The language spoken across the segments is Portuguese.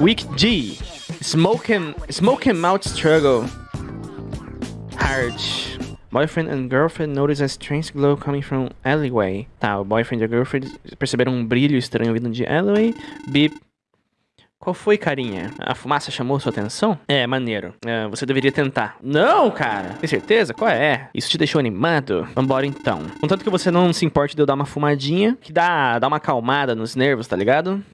Week G. Smoking, smoking mouth struggle. Hard. Boyfriend and girlfriend notice a strange glow coming from alleyway. Tá, o boyfriend e a girlfriend perceberam um brilho estranho vindo de alleyway. Beep. Qual foi, carinha? A fumaça chamou sua atenção? É, maneiro. É, você deveria tentar. Não, cara. Tem certeza? Qual é? Isso te deixou animado? Vambora então. Contanto que você não se importe de eu dar uma fumadinha, que dá, dá uma acalmada nos nervos, tá ligado?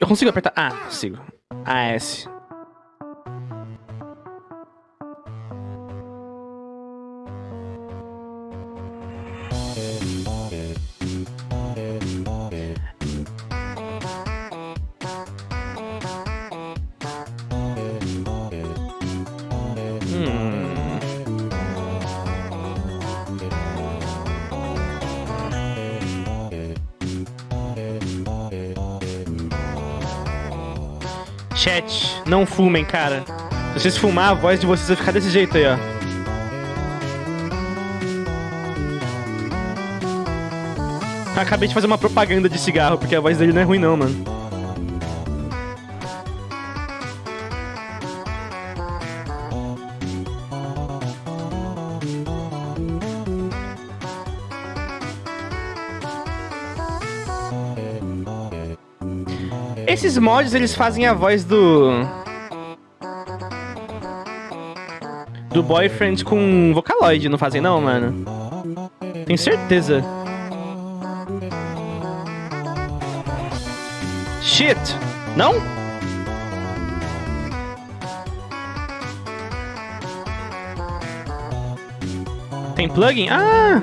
Eu consigo apertar... Ah, consigo. AS. Chat, não fumem, cara. Se vocês fumar, a voz de vocês vai ficar desse jeito aí, ó. Acabei de fazer uma propaganda de cigarro, porque a voz dele não é ruim não, mano. Esses mods, eles fazem a voz do... Do boyfriend com Vocaloid, não fazem não, mano? Tenho certeza. Shit! Não? Tem plugin? Ah!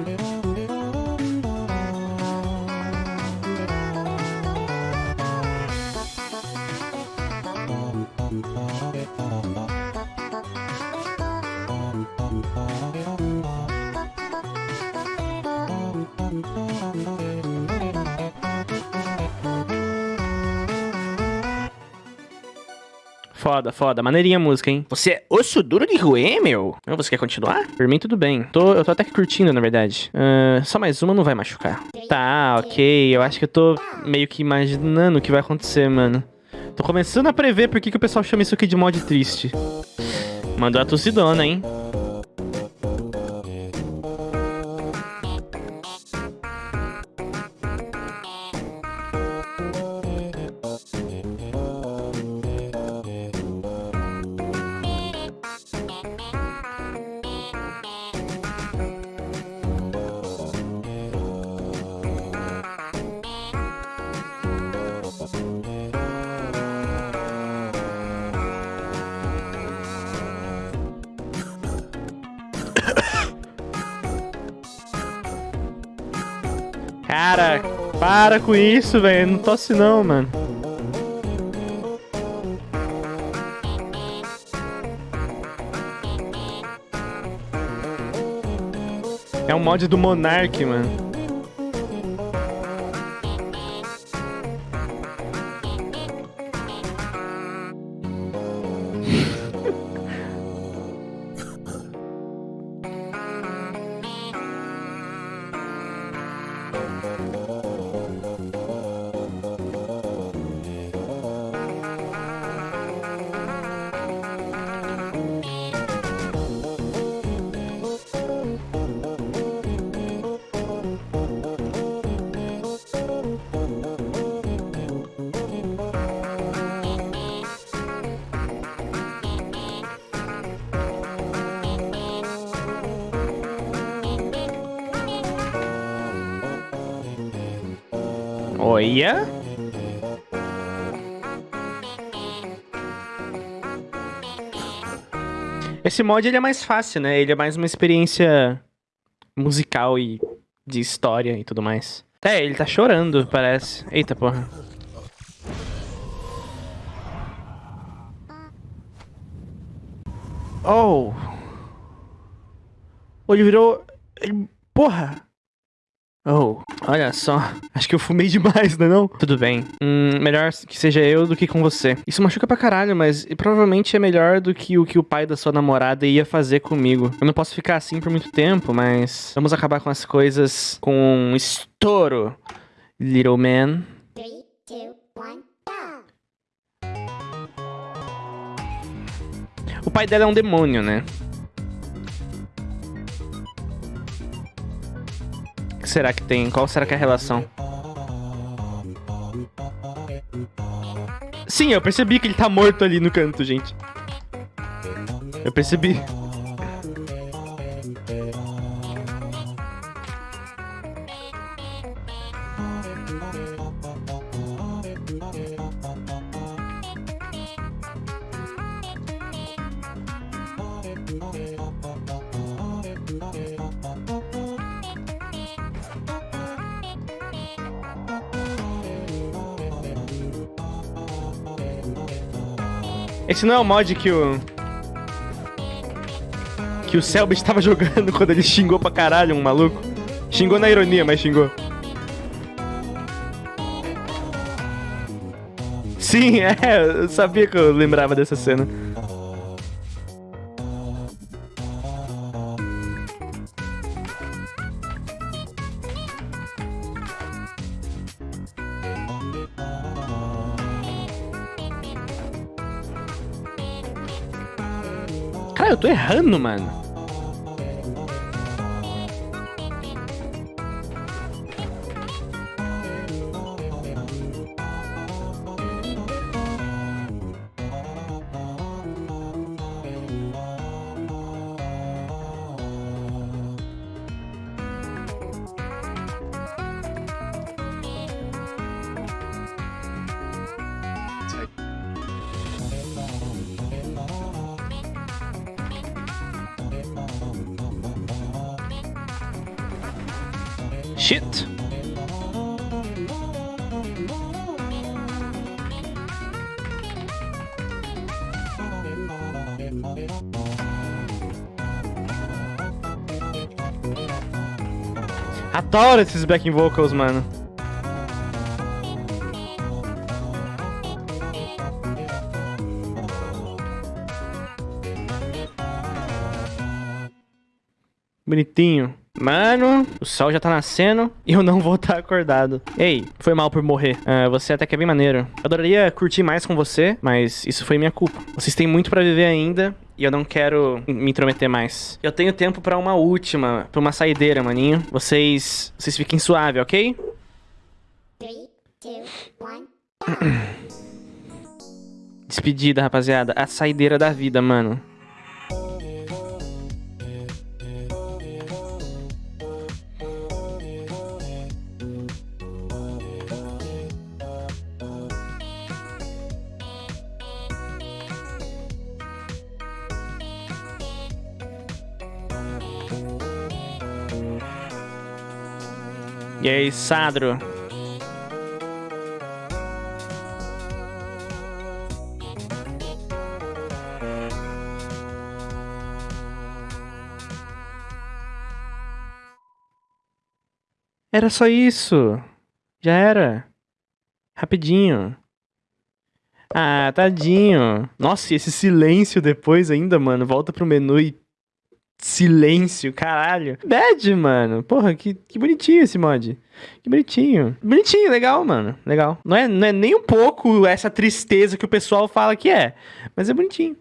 Foda, foda. Maneirinha a música, hein? Você é osso duro de ruê, meu? Você quer continuar? Por mim, tudo bem. Tô, eu tô até que curtindo, na verdade. Uh, só mais uma não vai machucar. Tá, ok. Eu acho que eu tô meio que imaginando o que vai acontecer, mano. Tô começando a prever por que, que o pessoal chama isso aqui de mod triste. Mandou a tossidona, hein? Cara, para com isso, velho. Não tosse não, mano. É um mod do Monarch, mano. Música Olha. Esse mod ele é mais fácil, né? Ele é mais uma experiência musical e de história e tudo mais. É, ele tá chorando, parece. Eita, porra. Oh. Ele virou... Porra. Oh, olha só. Acho que eu fumei demais, não é não? Tudo bem. Hum, melhor que seja eu do que com você. Isso machuca pra caralho, mas provavelmente é melhor do que o que o pai da sua namorada ia fazer comigo. Eu não posso ficar assim por muito tempo, mas vamos acabar com as coisas com um estouro. Little man. Three, two, one. O pai dela é um demônio, né? Que será que tem? Qual será que é a relação? Sim, eu percebi que ele tá morto ali no canto, gente. Eu percebi. Esse não é o mod que o... Que o Selbit tava jogando quando ele xingou pra caralho um maluco. Xingou na ironia, mas xingou. Sim, é, eu sabia que eu lembrava dessa cena. Eu tô errando, mano. Shit. Adoro esses backing vocals, mano. Bonitinho. Mano, o sol já tá nascendo e eu não vou estar tá acordado. Ei, foi mal por morrer. Uh, você até que é bem maneiro. Eu adoraria curtir mais com você, mas isso foi minha culpa. Vocês têm muito pra viver ainda e eu não quero me intrometer mais. Eu tenho tempo pra uma última, pra uma saideira, maninho. Vocês, vocês fiquem suave, ok? 3, 2, 1. Despedida, rapaziada. A saideira da vida, mano. Aí, Sadro? Era só isso. Já era. Rapidinho. Ah, tadinho. Nossa, e esse silêncio depois ainda, mano. Volta pro menu e silêncio, caralho. Bad, mano. Porra, que, que bonitinho esse mod. Que bonitinho. Bonitinho, legal, mano. Legal. Não é, não é nem um pouco essa tristeza que o pessoal fala que é, mas é bonitinho.